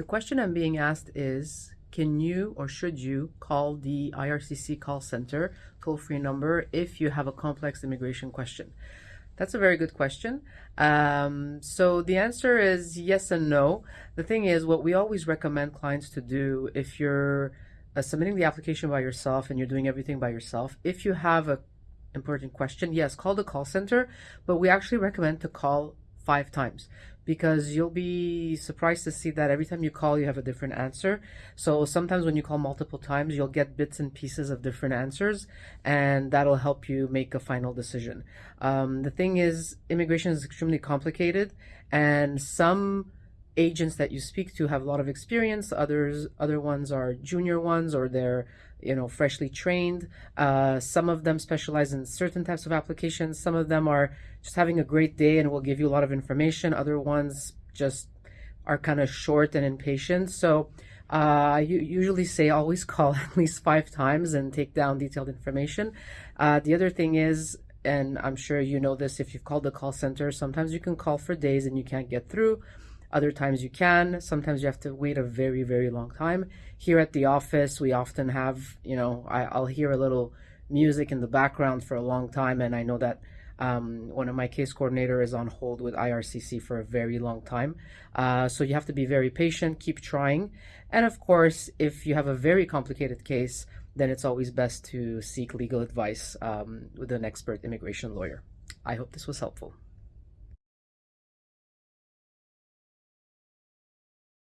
The question I'm being asked is, can you or should you call the IRCC call center toll-free number if you have a complex immigration question? That's a very good question. Um, so the answer is yes and no. The thing is, what we always recommend clients to do if you're uh, submitting the application by yourself and you're doing everything by yourself, if you have a important question, yes, call the call center, but we actually recommend to call five times because you'll be surprised to see that every time you call, you have a different answer. So sometimes when you call multiple times, you'll get bits and pieces of different answers, and that'll help you make a final decision. Um, the thing is, immigration is extremely complicated, and some agents that you speak to have a lot of experience. Others, other ones are junior ones, or they're you know freshly trained. Uh, some of them specialize in certain types of applications. Some of them are just having a great day and will give you a lot of information. Other ones just are kind of short and impatient. So uh, I usually say always call at least five times and take down detailed information. Uh, the other thing is, and I'm sure you know this if you've called the call center, sometimes you can call for days and you can't get through. Other times you can. Sometimes you have to wait a very, very long time. Here at the office, we often have, you know, I, I'll hear a little music in the background for a long time, and I know that um, one of my case coordinator is on hold with IRCC for a very long time. Uh, so you have to be very patient, keep trying. And of course, if you have a very complicated case, then it's always best to seek legal advice um, with an expert immigration lawyer. I hope this was helpful.